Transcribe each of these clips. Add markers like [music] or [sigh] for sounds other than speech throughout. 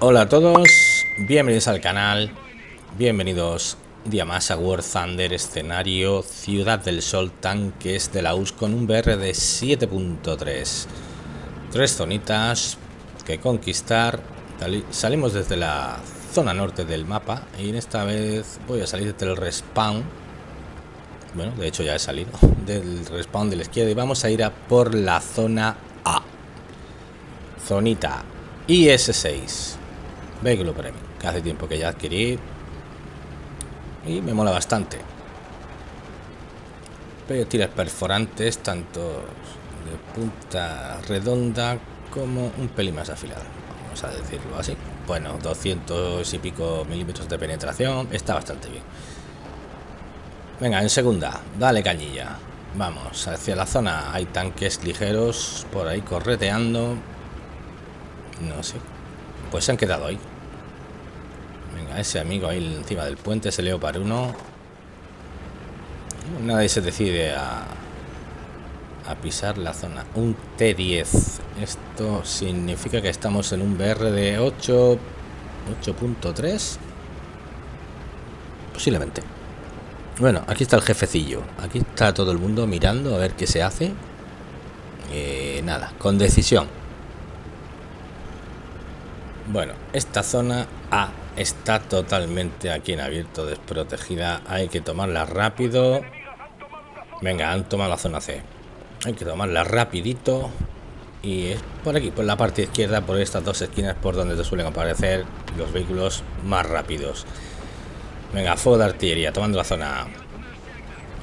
Hola a todos, bienvenidos al canal, bienvenidos día más a War Thunder, escenario Ciudad del Sol, tanques de la US con un BR de 7.3. Tres zonitas que conquistar, salimos desde la zona norte del mapa y en esta vez voy a salir desde el respawn. Bueno, de hecho ya he salido [laughs] del respawn de la izquierda y vamos a ir a por la zona A. Zonita IS-6 Vehículo Premium, que hace tiempo que ya adquirí y me mola bastante. tiras perforantes, tanto de punta redonda como un pelín más afilado, vamos a decirlo así. Bueno, 200 y pico milímetros de penetración, está bastante bien. Venga, en segunda, dale cañilla. Vamos, hacia la zona hay tanques ligeros por ahí correteando. No sé. Pues se han quedado ahí. Venga, ese amigo ahí encima del puente, ese Leopard 1. Nadie se decide a, a pisar la zona. Un T10. Esto significa que estamos en un BR de 8... 8.3. Posiblemente. Bueno, aquí está el jefecillo. Aquí está todo el mundo mirando a ver qué se hace. Eh, nada, con decisión. Bueno, esta zona A está totalmente aquí en abierto, desprotegida. Hay que tomarla rápido. Venga, han tomado la zona C. Hay que tomarla rapidito. Y es por aquí, por la parte izquierda, por estas dos esquinas, por donde te suelen aparecer los vehículos más rápidos. Venga, fuego de artillería, tomando la zona A.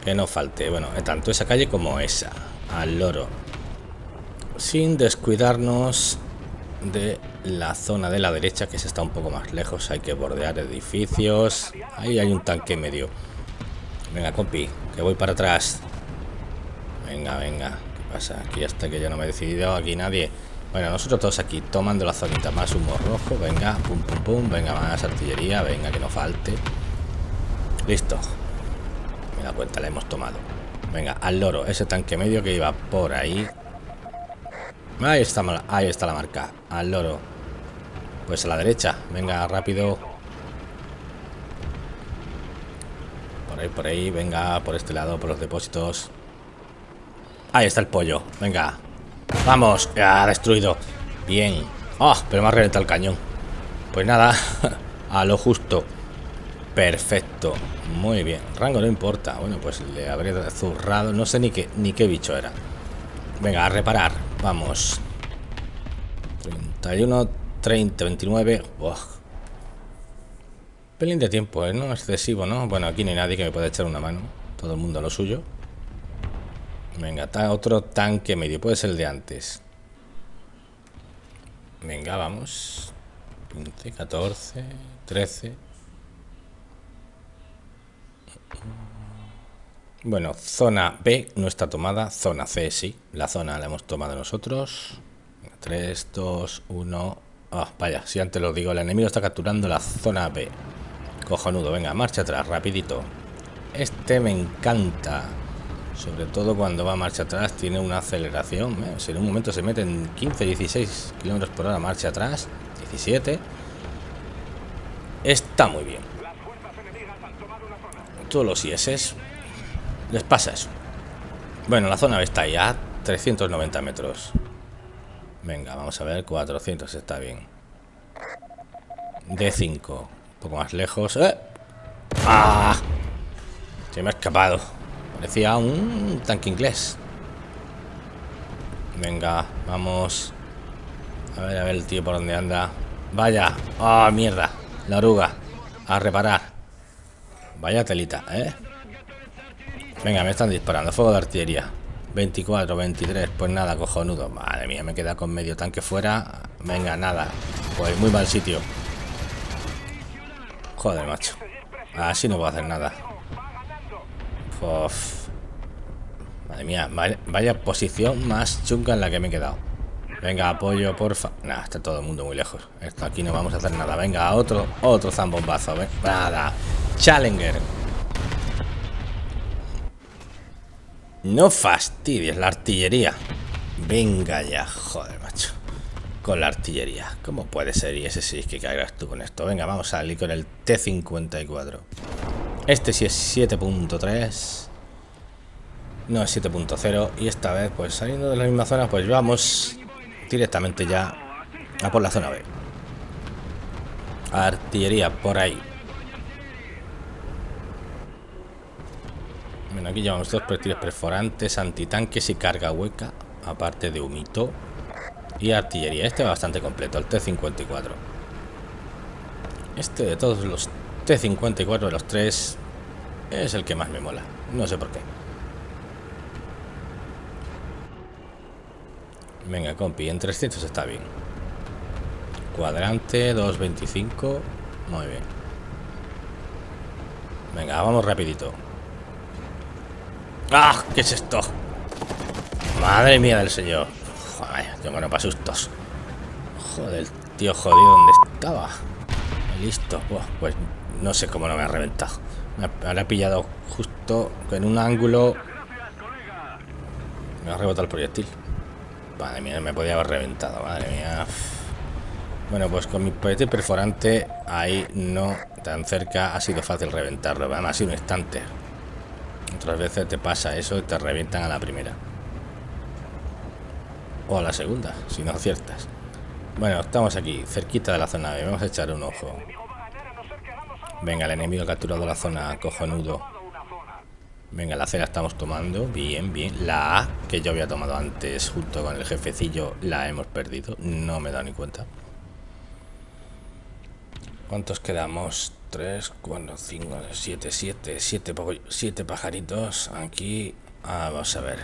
Que no falte. Bueno, tanto esa calle como esa. Al loro. Sin descuidarnos de la zona de la derecha que se está un poco más lejos. Hay que bordear edificios. Ahí hay un tanque medio. Venga compi que voy para atrás. Venga venga. Qué pasa aquí hasta que yo no me he decidido aquí nadie. Bueno nosotros todos aquí tomando la zonita más humo rojo. Venga pum pum pum. Venga más artillería. Venga que no falte. Listo. Me da cuenta la hemos tomado. Venga al loro ese tanque medio que iba por ahí. Ahí está, ahí está la marca. Al loro. Pues a la derecha. Venga, rápido. Por ahí, por ahí. Venga, por este lado, por los depósitos. Ahí está el pollo. Venga. Vamos. Ya, destruido. Bien. Oh, pero me ha reventado el cañón. Pues nada. [laughs] a lo justo. Perfecto. Muy bien. Rango no importa. Bueno, pues le habré zurrado. No sé ni qué, ni qué bicho era. Venga, a reparar. Vamos. 31, 30, 29. Pelín de tiempo, ¿eh? No excesivo, ¿no? Bueno, aquí no hay nadie que me pueda echar una mano. Todo el mundo a lo suyo. Venga, está otro tanque medio. Puede ser el de antes. Venga, vamos. 15, 14, 13. Bueno, zona B no está tomada, zona C sí, la zona la hemos tomado nosotros. 3, 2, 1... Ah, vaya, si antes lo digo, el enemigo está capturando la zona B. Cojonudo, venga, marcha atrás, rapidito. Este me encanta. Sobre todo cuando va marcha atrás, tiene una aceleración. ¿eh? Si en un momento se mete en 15, 16 kilómetros por hora, marcha atrás, 17. Está muy bien. Todos los IS les pasa eso. Bueno, la zona está ya 390 metros. Venga, vamos a ver, 400 está bien. D5, un poco más lejos. ¡Eh! ¡Ah! Se me ha escapado. Parecía un tanque inglés. Venga, vamos. A ver, a ver el tío por dónde anda. Vaya. ¡Ah, mierda! La oruga. A reparar. Vaya telita, ¿eh? Venga, me están disparando. Fuego de artillería. 24, 23. Pues nada, cojonudo. Madre mía, me queda con medio tanque fuera. Venga, nada. Pues muy mal sitio. Joder, macho. Así no puedo hacer nada. Madre mía, vaya, posición más chunga en la que me he quedado. Venga, apoyo, porfa. Nah, está todo el mundo muy lejos. Esto aquí no vamos a hacer nada. Venga, otro, otro zambombazo. Nada. Challenger. No fastidies la artillería. Venga ya, joder, macho. con la artillería. ¿Cómo puede ser? Y ese sí que caigas tú con esto. Venga, vamos a salir con el T-54. Este sí es 7.3. No es 7.0. Y esta vez, pues saliendo de la misma zona, pues vamos directamente ya a por la zona B. Artillería por ahí. Bueno, aquí llevamos dos proyectiles perforantes, antitanques y carga hueca, aparte de humito y artillería. Este va bastante completo, el T-54. Este de todos los T-54 de los tres es el que más me mola. No sé por qué. Venga, compi, en 300 está bien. Cuadrante, 225. Muy bien. Venga, vamos rapidito. ¡Ah! ¿Qué es esto? Madre mía del señor. Joder, tengo no para sustos. Joder, tío jodido, ¿dónde estaba? Listo. pues no sé cómo no me ha reventado. Me ha pillado justo en un ángulo. Me ha rebotado el proyectil. Madre mía, me podía haber reventado. Madre mía. Bueno, pues con mi proyectil perforante ahí no tan cerca ha sido fácil reventarlo. Además ha sido un instante. Otras veces te pasa eso y te revientan a la primera. O a la segunda, si no aciertas. Bueno, estamos aquí, cerquita de la zona B. Vamos a echar un ojo. Venga, el enemigo ha capturado la zona, cojonudo. Venga, la C estamos tomando. Bien, bien. La A, que yo había tomado antes junto con el jefecillo, la hemos perdido. No me he dado ni cuenta. ¿Cuántos quedamos? 3, 4, 5, 7, 7, 7, 7 pajaritos. Aquí, ah, vamos a ver.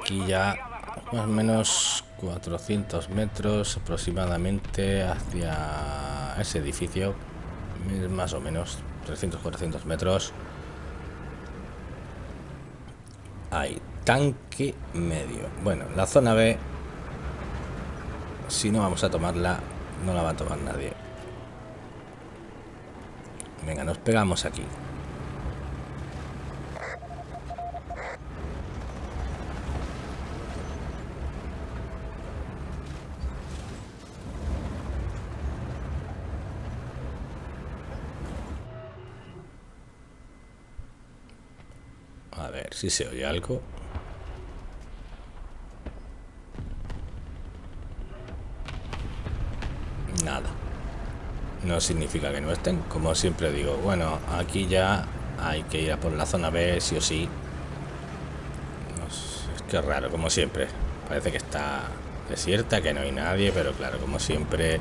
Aquí ya más o menos 400 metros aproximadamente hacia ese edificio. Más o menos 300, 400 metros. Hay tanque medio. Bueno, la zona B, si no vamos a tomarla, no la va a tomar nadie. Venga, nos pegamos aquí. A ver si se oye algo. Nada. No significa que no estén. Como siempre digo, bueno, aquí ya hay que ir a por la zona B, sí o sí. es que raro, como siempre. Parece que está desierta, que no hay nadie, pero claro, como siempre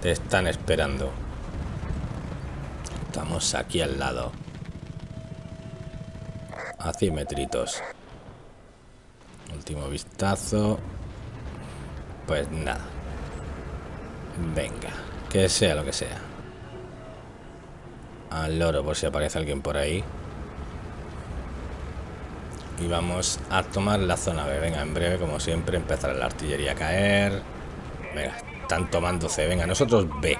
te están esperando. Estamos aquí al lado a 100 metritos. Último vistazo. Pues nada. Venga, que sea lo que sea. Al loro por si aparece alguien por ahí. Y vamos a tomar la zona B. Venga, en breve, como siempre, empezará la artillería a caer. Venga, están tomando C. Venga, nosotros B.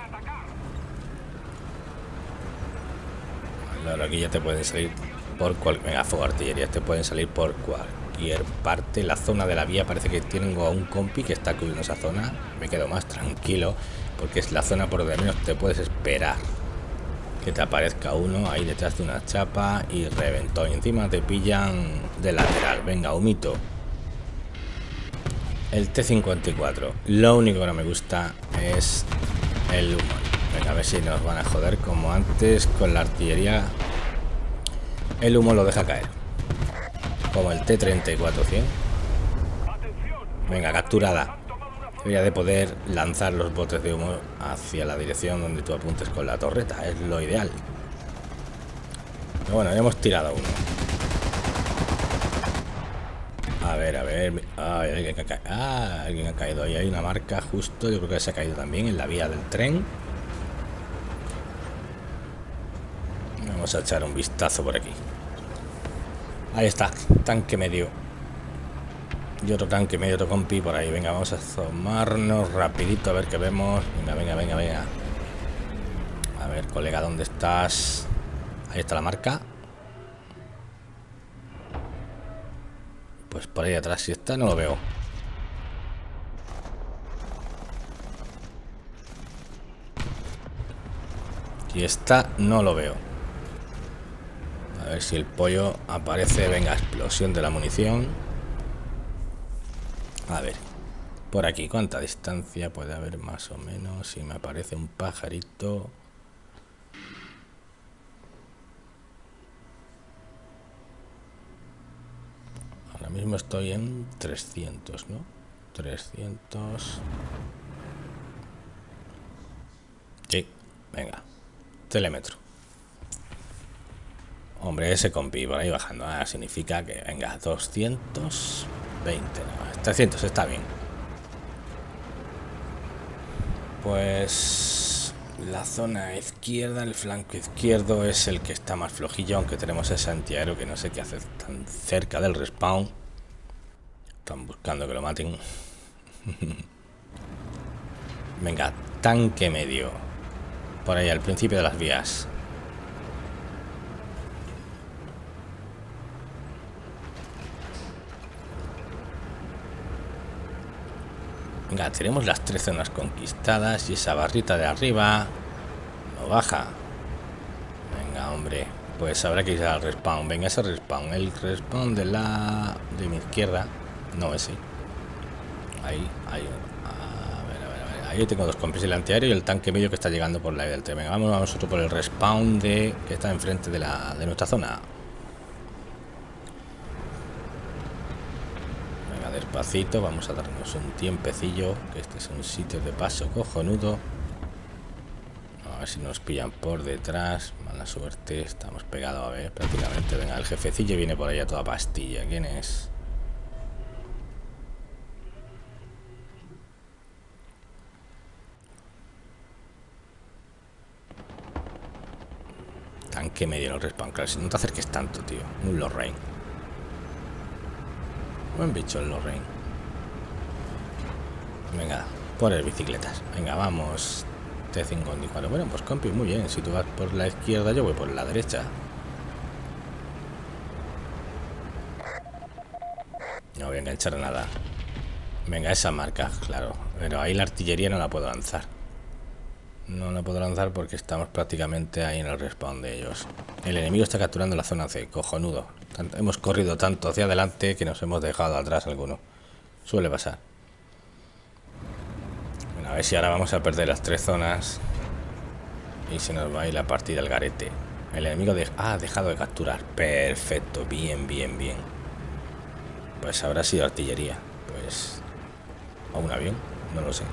Al loro aquí ya te pueden salir por cual venga fuego artillería te pueden salir por cualquier parte la zona de la vía parece que tengo a un compi que está cubriendo esa zona. Me quedo más tranquilo porque es la zona por donde menos te puedes esperar. Que te aparezca uno ahí detrás de una chapa y reventó y encima te pillan de lateral. Venga humito. El T-54. Lo único que no me gusta es el humo. Venga a ver si nos van a joder como antes con la artillería. El humo lo deja caer. Como el T-34-100. Venga, capturada. Debería de poder lanzar los botes de humo hacia la dirección donde tú apuntes con la torreta. Es lo ideal. Bueno, ya hemos tirado uno. A ver, a ver. Ah, alguien, ha ah, alguien ha caído. Ahí hay una marca justo. Yo creo que se ha caído también en la vía del tren. Vamos a echar un vistazo por aquí. Ahí está, tanque medio. Y otro tanque medio, otro compi por ahí. Venga, vamos a asomarnos rapidito a ver qué vemos. Venga, venga, venga, venga. A ver, colega, ¿dónde estás? Ahí está la marca. Pues por ahí atrás, si está, no lo veo. Si está, no lo veo. A ver si el pollo aparece. Venga, explosión de la munición. A ver. Por aquí, ¿cuánta distancia puede haber más o menos? Si me aparece un pajarito... Ahora mismo estoy en 300, ¿no? 300... Sí, venga. Telémetro. Hombre, ese compi por ahí bajando. Ah, significa que, venga, 220. No, 300 está bien. Pues la zona izquierda, el flanco izquierdo es el que está más flojillo, aunque tenemos ese antiaéreo que no sé qué hace tan cerca del respawn. Están buscando que lo maten. [laughs] Venga, tanque medio. Por ahí, al principio de las vías. Venga, tenemos las tres zonas conquistadas y esa barrita de arriba no baja. Venga, hombre. Pues habrá que ir al respawn. Venga, ese respawn. El respawn de la... de mi izquierda. No, ese. Ahí, ahí. A ver, a ver, a ver. Ahí tengo dos compis, el antiaéreo y el tanque medio que está llegando por la del tren. Venga, vamos nosotros por el respawn que está enfrente de, la... de nuestra zona. Despacito, vamos a darnos un tiempecillo, que este es un sitio de paso cojonudo. A ver si nos pillan por detrás, mala suerte, estamos pegados a ver prácticamente. Venga, el jefecillo viene por ahí a toda pastilla, ¿quién es? Tanque medio el respawn, claro, si no te acerques tanto, tío. Un Lorraine. Buen bicho el Lorraine. Venga, por el bicicletas. Venga, vamos. T54. Bueno, pues compi, muy bien. Si tú vas por la izquierda, yo voy por la derecha. No voy a enganchar nada. Venga, esa marca, claro. Pero ahí la artillería no la puedo lanzar. No la puedo lanzar porque estamos prácticamente ahí en el respawn de ellos. El enemigo está capturando la zona C, cojonudo hemos corrido tanto hacia adelante que nos hemos dejado atrás alguno. Suele pasar. Bueno, a ver si ahora vamos a perder las tres zonas. Y se nos va a ir la partida al garete. El enemigo ha dejado de capturar. Perfecto, bien, bien, bien. Pues habrá sido artillería. Pues... O un avión, no lo sé.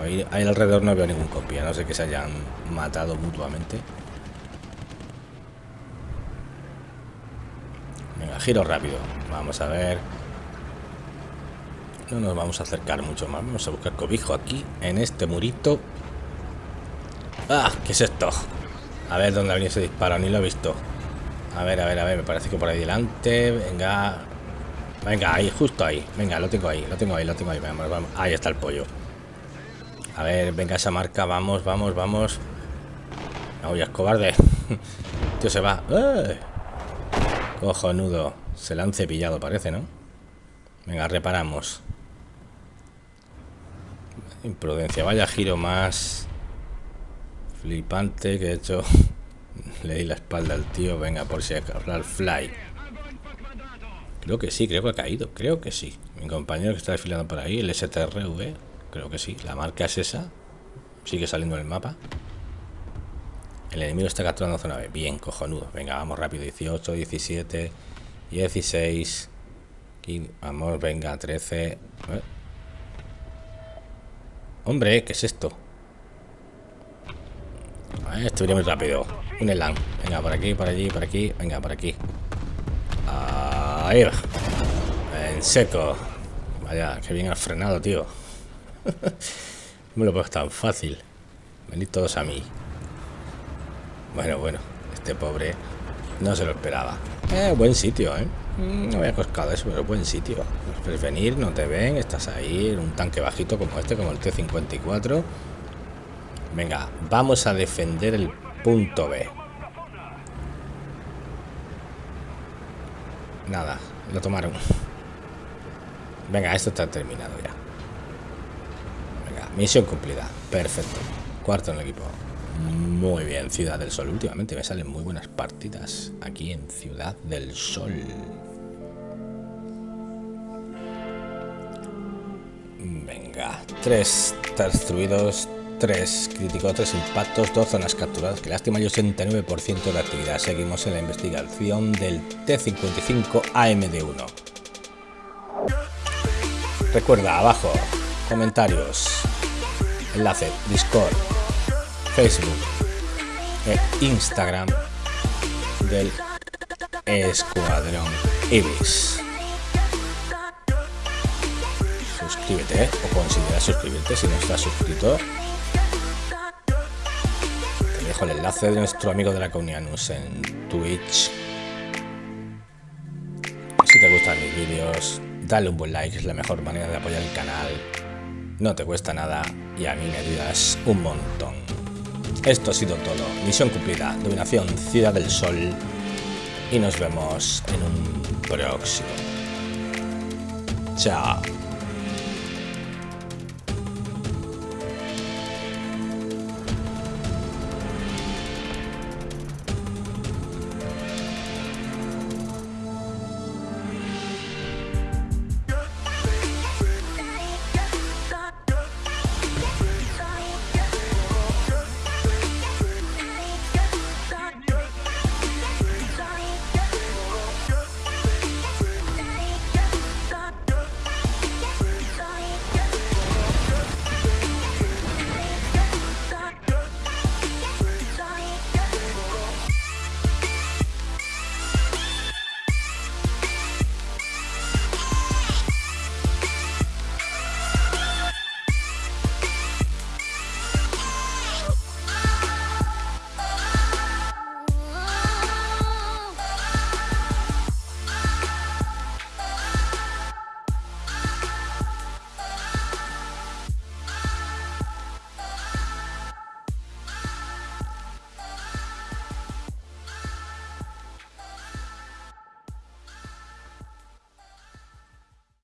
Ahí, ahí alrededor no veo ningún copia, no sé que se hayan matado mutuamente. Giro rápido. Vamos a ver. No nos vamos a acercar mucho más. Vamos a buscar cobijo aquí, en este murito. ¡Ah! ¿Qué es esto? A ver dónde ha venido ese disparo. Ni lo he visto. A ver, a ver, a ver. Me parece que por ahí delante. Venga. Venga, ahí, justo ahí. Venga, lo tengo ahí, lo tengo ahí, lo tengo ahí. Vamos, vamos. Ahí está el pollo. A ver, venga esa marca. Vamos, vamos, vamos. No, ya es cobarde. [laughs] Tío, se va. ¡Eh! Cojonudo. Se la han cepillado, parece, ¿no? Venga, reparamos. Imprudencia. Vaya giro más flipante que he hecho. [laughs] Le di la espalda al tío. Venga, por si al fly. Creo que sí, creo que ha caído. Creo que sí. Mi compañero que está desfilando por ahí, el STRV. Creo que sí. La marca es esa. Sigue saliendo en el mapa. El enemigo está capturando zona B. Bien, cojonudo. Venga, vamos rápido. 18, 17, 16. vamos, venga, 13. Hombre, ¿qué es esto? esto viene muy rápido. Un elan. Venga, por aquí, por allí, por aquí. Venga, por aquí. Ahí va. En seco. Vaya, que bien has frenado, tío. [laughs] no me lo puedo tan fácil. Venid todos a mí. Bueno, bueno, este pobre no se lo esperaba. Eh, buen sitio, ¿eh? Mm, no había coscado eso, pero buen sitio. Puedes venir, no te ven, estás ahí un tanque bajito como este, como el T-54. Venga, vamos a defender el punto B. Nada, lo tomaron. Venga, esto está terminado ya. Venga, misión cumplida. Perfecto. Cuarto en el equipo. Muy bien, Ciudad del Sol. Últimamente me salen muy buenas partidas aquí en Ciudad del Sol. Venga, tres destruidos, tres críticos, tres impactos, dos zonas capturadas. Que lástima, y 89% de actividad. Seguimos en la investigación del T-55 AMD-1. Recuerda, abajo, comentarios, enlace, Discord, Facebook e Instagram del Escuadrón Ibis. Suscríbete ¿eh? o considera suscribirte si no estás suscrito. Te dejo el enlace de nuestro amigo de la News en Twitch. Si te gustan mis vídeos, dale un buen like, es la mejor manera de apoyar el canal. No te cuesta nada y a mí me ayudas un montón. Esto ha sido todo. Misión cumplida. Dominación Ciudad del Sol. Y nos vemos en un próximo. Chao.